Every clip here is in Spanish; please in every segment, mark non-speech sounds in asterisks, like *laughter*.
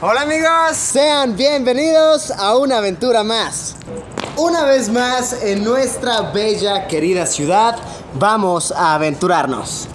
Hola amigos, Sean bienvenidos a una aventura más. Una vez más en nuestra bella querida ciudad vamos a aventurarnos.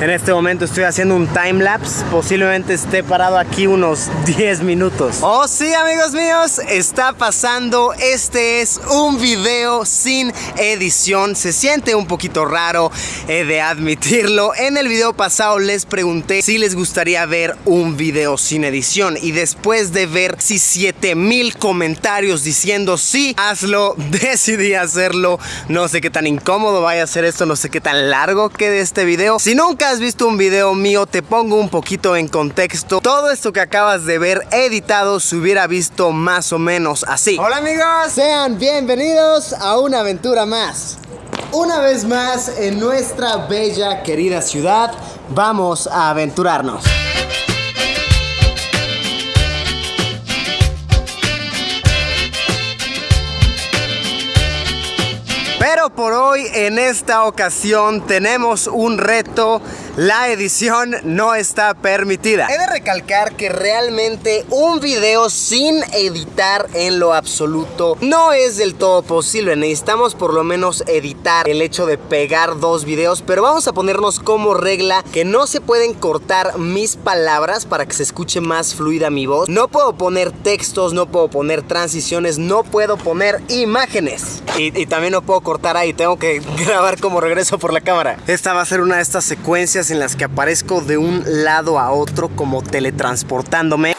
En este momento estoy haciendo un timelapse, posiblemente esté parado aquí unos *laughs* 10 minutos. Oh sí amigos míos, está pasando, este es un video sin edición, se siente un poquito raro de admitirlo. En el video pasado les pregunté si les gustaría ver un video sin edición y después de ver si 7000 comentarios diciendo sí, hazlo, *laughs* decidí hacerlo. No sé qué tan incómodo vaya a ser esto, no sé qué tan largo quede este video. Si nunca has visto un video mío, te pongo un poquito en contexto. Todo esto que acabas de ver editado se hubiera visto más o menos así. Hola amigos. Sean bienvenidos a una aventura más. Una vez más en nuestra bella querida ciudad vamos a aventurarnos. Pero por hoy, en esta ocasión, tenemos un reto. La edición no está permitida. He de recalcar que realmente un video sin editar en lo absoluto no es del todo posible. Necesitamos por lo menos editar el hecho de pegar dos videos. Pero vamos a ponernos como regla que no se pueden cortar mis palabras para que se escuche más fluida mi voz. No puedo poner textos, no puedo poner transiciones, no puedo poner imágenes. Y, y también no puedo cortar ahí, tengo que *laughs* grabar como regreso por la cámara. Esta va a ser una de estas secuencias en las que aparezco de un lado a otro como teletransportándome.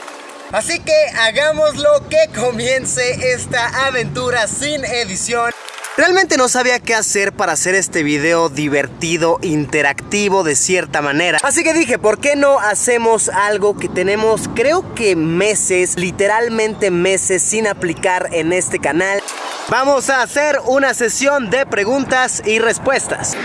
Así que hagámoslo que comience esta aventura sin edición. Realmente no sabía qué hacer para hacer este video divertido, interactivo de cierta manera. Así que dije, ¿por qué no hacemos algo que tenemos creo que meses, literalmente meses sin aplicar en este canal? Vamos a hacer una sesión de preguntas y respuestas.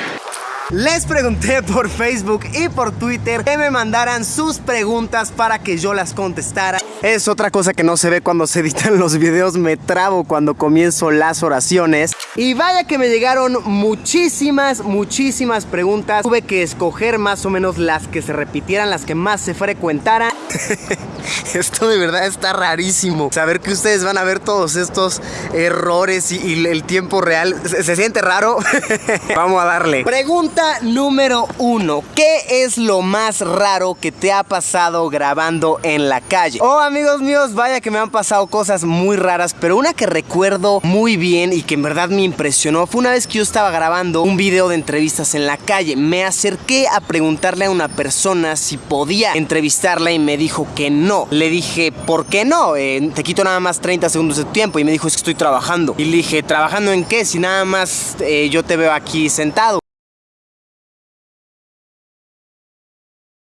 Les pregunté por Facebook y por Twitter que me mandaran sus preguntas para que yo las contestara. Es otra cosa que no se ve cuando se editan los videos, me trabo cuando comienzo las oraciones. Y vaya que me llegaron muchísimas, muchísimas preguntas. Tuve que escoger más o menos las que se repitieran, las que más se frecuentaran. *laughs* Esto de verdad está rarísimo. Saber que ustedes van a ver todos estos errores y, el tiempo real. ¿Se, se siente raro? *laughs* Vamos a darle. Pregunta número uno. ¿Qué es lo más raro que te ha pasado grabando en la calle? Oh, amigos míos, vaya que me han pasado cosas muy raras, pero una que recuerdo muy bien y que en verdad me impresionó fue una vez que yo estaba grabando un video de entrevistas en la calle. Me acerqué a preguntarle a una persona si podía entrevistarla y me dijo que no. Le dije, ¿por qué no? Eh, te quito nada más 30 segundos de tiempo. Y me dijo, es que estoy trabajando. Y le dije, ¿trabajando en qué? Si nada más eh, yo te veo aquí sentado.